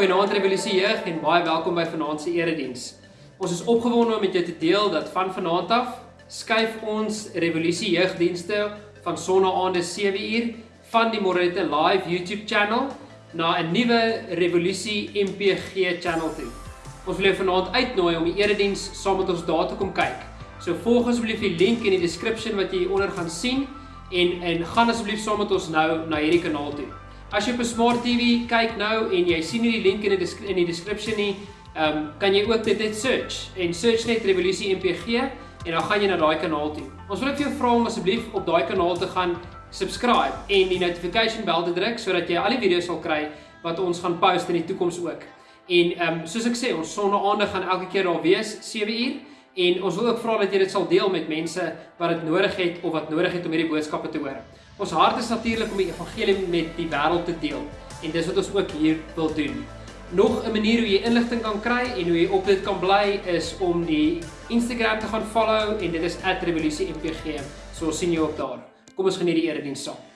Goeienaand Revolusie Jeug en baie welkom by vanaand se erediens. Ons is opgewonde om met jou te deel dat van vanaand af skuif ons Revolusie Jeugdienste van sonnaande 7uur van die Morette Live YouTube channel na 'n nuwe Revolusie MPG channel toe. Ons wil jou vanaand uitnooi om die erediens saam met ons daar te kom kyk. So volg asseblief die link in die description wat jy hieronder gaan sien en en gaan asseblief saam met ons nou na hierdie kanaal toe. As jy op 'n smart TV kyk nou en jy sien nie die link in die in die description nie, ehm um, kan jy ook dit net search en search net Revolusie MPG en dan gaan jy na daai kanaal toe. Ons wil ek vir jou vra om asseblief op daai kanaal te gaan subscribe en die notification bell te druk sodat jy al die video's sal kry wat ons gaan post in die toekoms ook. En ehm um, soos ek sê, ons sonnaande gaan elke keer daar wees 7 uur en ons wil ook vra dat jy dit sal deel met mense wat dit nodig het of wat nodig het om hierdie boodskappe te hoor. Ons hart is natuurlik om die evangelie met die wêreld te deel en dis wat ons ook hier wil doen. Nog 'n manier hoe jy inligting kan kry en hoe jy op dit kan bly is om die Instagram te gaan follow en dit is @revolutiempg. So ons sien jou op daar. Kom ons geniet die erediens saam.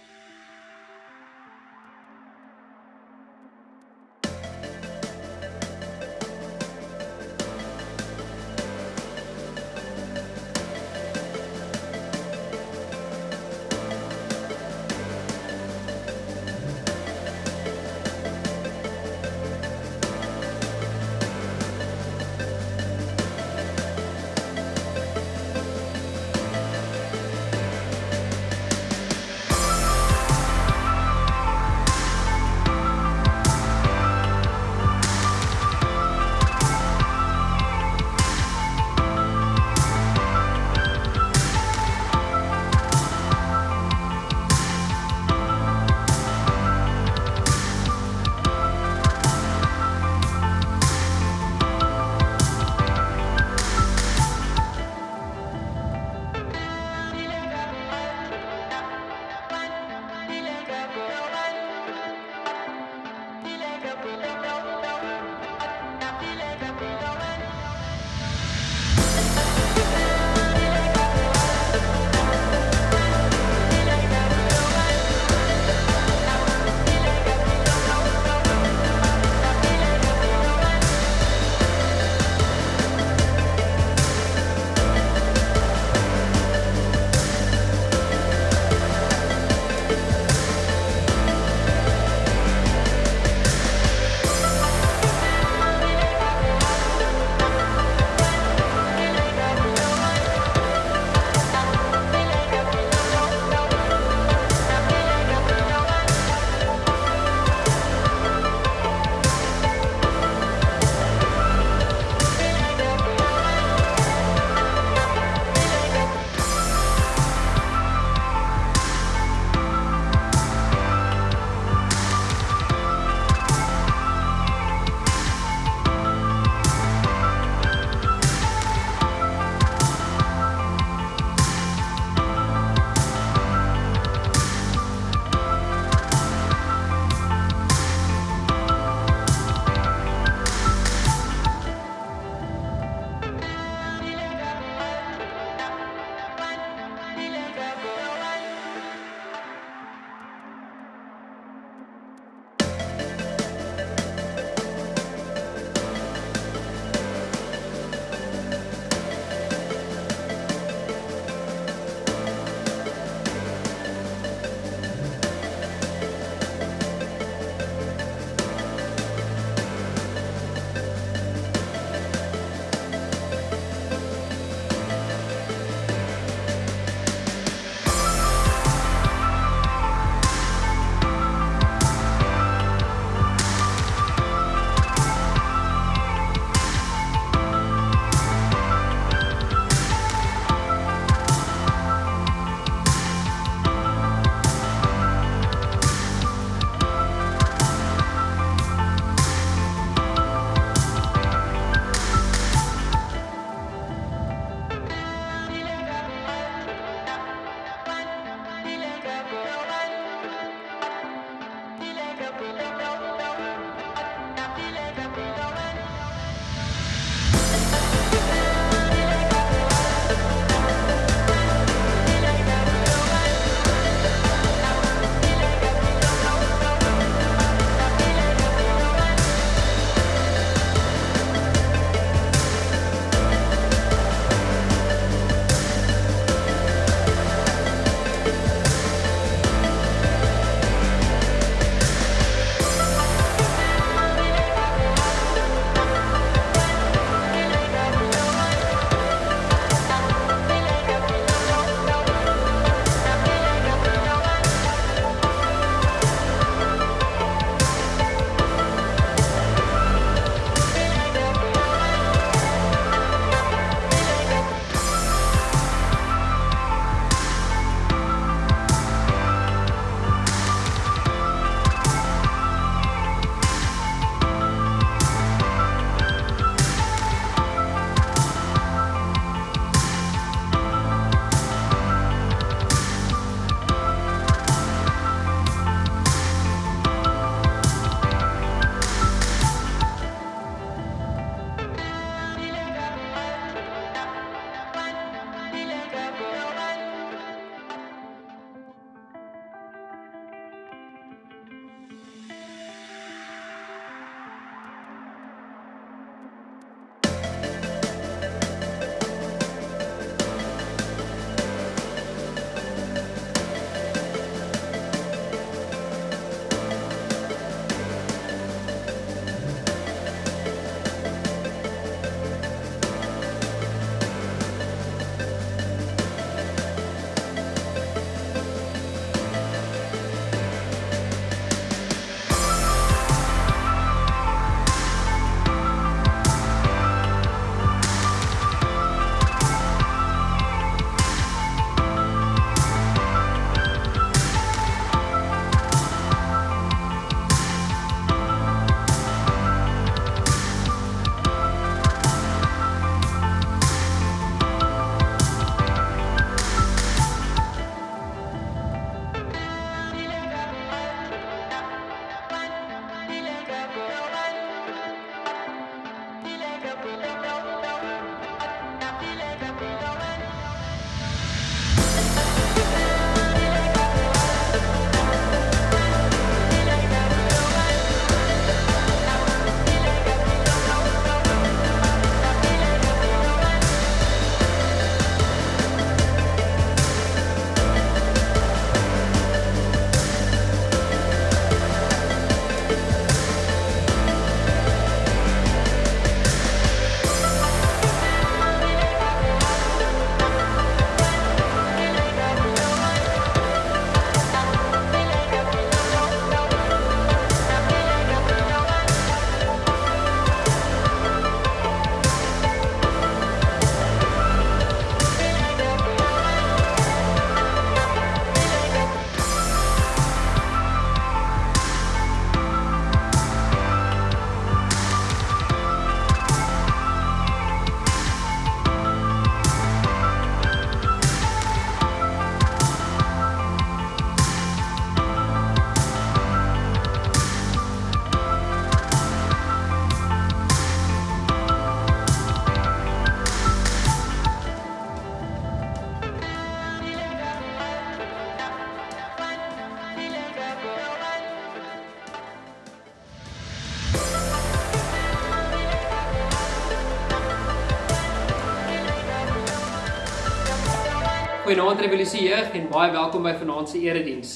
Goeienaand Revolusie Jeug en baie welkom by vanaand se erediens.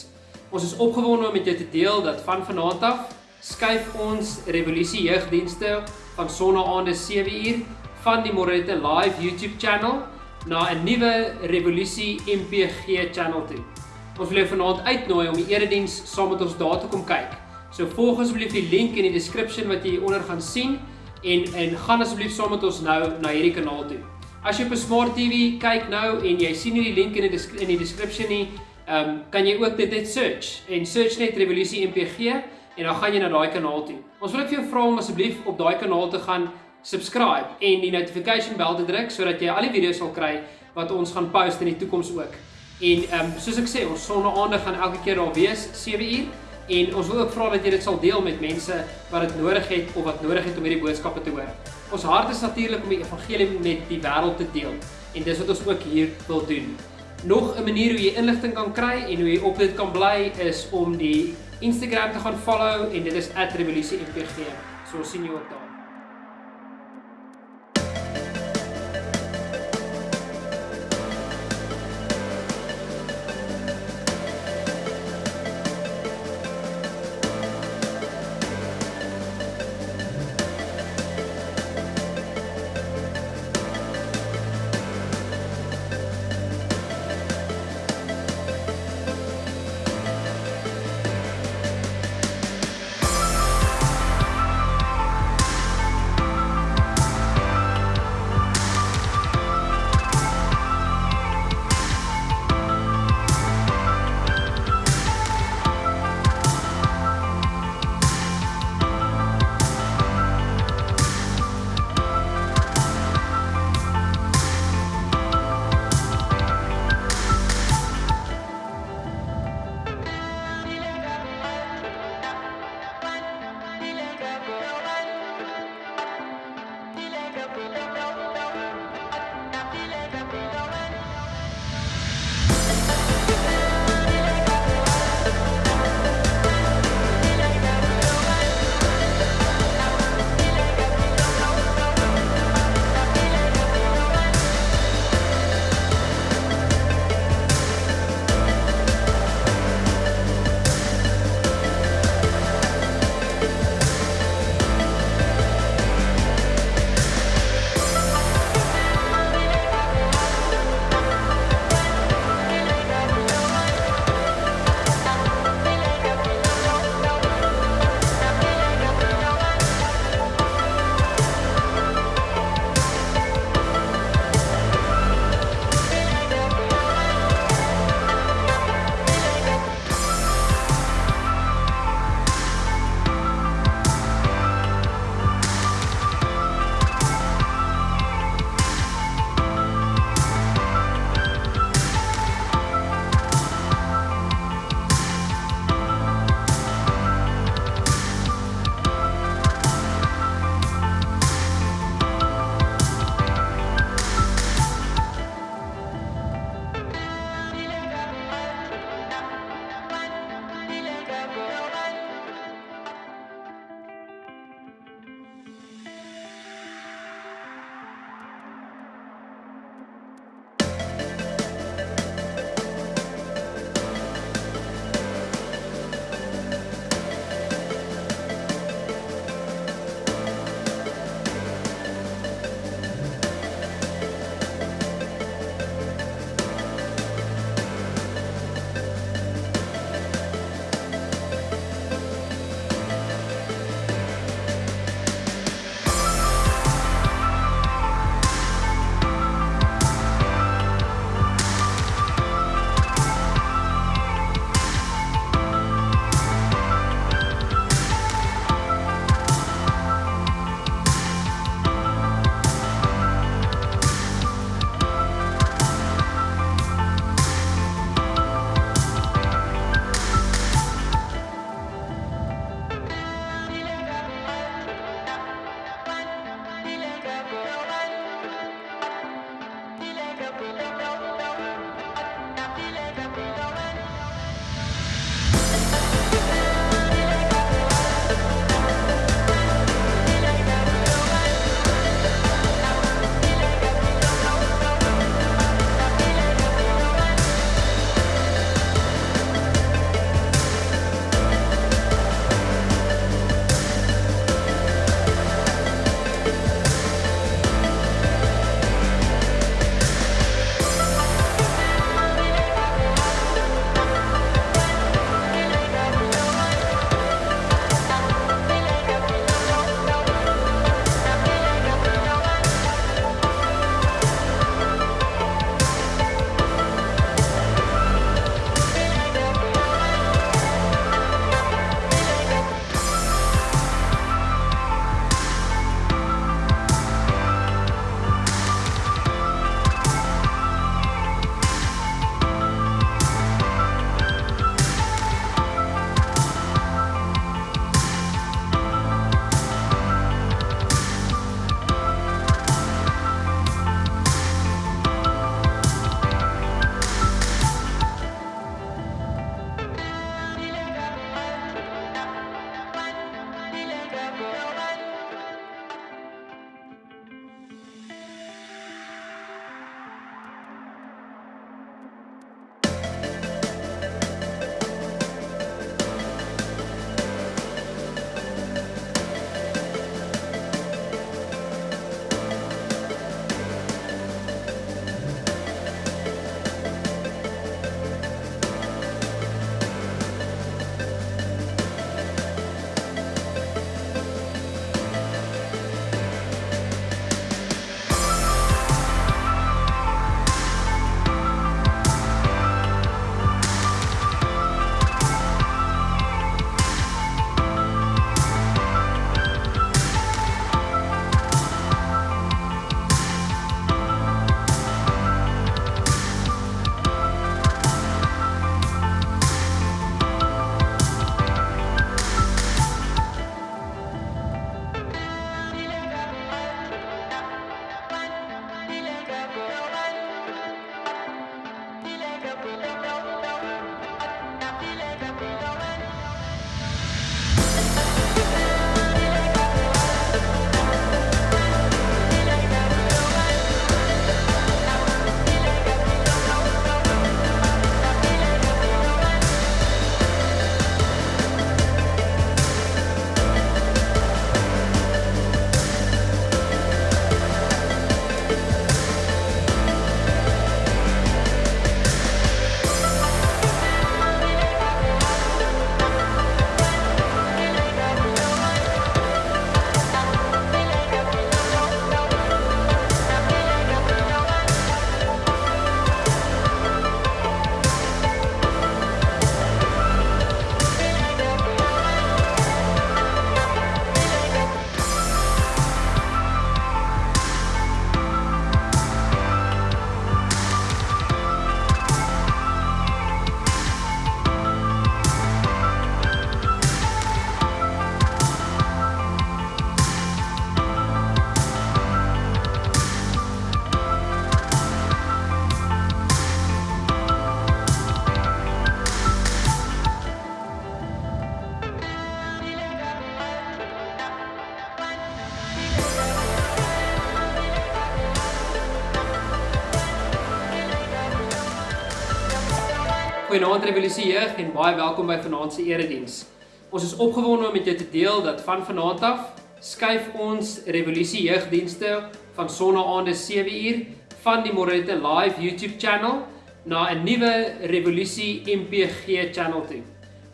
Ons is opgewonde om met jou te deel dat van vanaand af skuif ons Revolusie Jeugdienste van sonnaande 7uur van die Morete Live YouTube channel na 'n nuwe Revolusie MPG channel toe. Ons wil jou vanaand uitnooi om die erediens saam met ons daar te kom kyk. So volg asseblief die link in die description wat jy onder gaan sien en en gaan asseblief saam met ons nou na hierdie kanaal toe. As jy op 'n smart TV kyk nou en jy sien nie die link in die in die description nie, ehm um, kan jy ook dit net search en search net Revolusie MPG en dan gaan jy na daai kanaal toe. Ons wil net vir jou vra om asseblief op daai kanaal te gaan subscribe en die notification bell te druk sodat jy al die video's sal kry wat ons gaan post in die toekoms ook. En ehm um, soos ek sê, ons sonnaande gaan elke keer daar wees 7 uur en ons wil ook vra dat jy dit sal deel met mense wat dit nodig het of wat nodig het om hierdie boodskappe te hoor. Ons hart is natuurlik om die evangelie met die wêreld te deel en dis wat ons ook hier wil doen. Nog 'n manier hoe jy inligting kan kry en hoe jy op dit kan bly is om die Instagram te gaan follow en dit is @revolusiempg. So sien jy ook daar. Goeienaand Revolusie Jeug en baie welkom by vanaand se erediens. Ons is opgewonde om met jou te deel dat van vanaand af skuif ons Revolusie Jeugdienste van sonnaande 7uur van die Morete Live YouTube channel na 'n nuwe Revolusie MPG channel toe.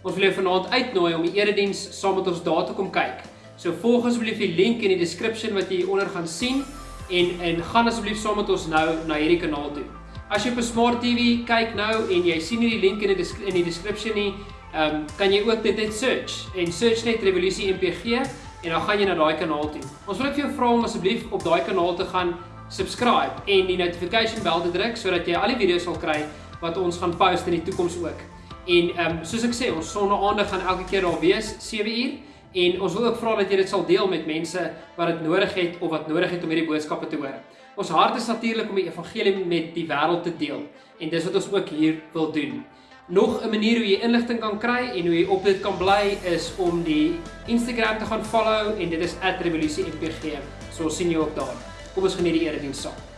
Ons wil jou vanaand uitnooi om die erediens saam met ons daar te kom kyk. So volg asseblief die link in die description wat jy onder gaan sien en en gaan asseblief saam met ons nou na hierdie kanaal toe. As jy op 'n smart TV kyk nou en jy sien nie die link in die in die description nie, ehm um, kan jy ook dit net search en search net Revolusie MPG en dan gaan jy na daai kanaal toe. Ons wil ek vir jou vra om asseblief op daai kanaal te gaan subscribe en die notification bell te druk sodat jy al die video's sal kry wat ons gaan post in die toekoms ook. En ehm um, soos ek sê, ons sonnaande gaan elke keer daar wees 7 uur en ons wil ook vra dat jy dit sal deel met mense wat dit nodig het of wat nodig het om hierdie boodskappe te hoor. Ons hart is natuurlik om die evangelie met die wêreld te deel en dis wat ons ook hier wil doen. Nog 'n manier hoe jy inligting kan kry en hoe jy op dit kan bly is om die Instagram te gaan follow en dit is @revolusiempg. So ons sien jou ook daar. Kom ons geniet die erediens saam.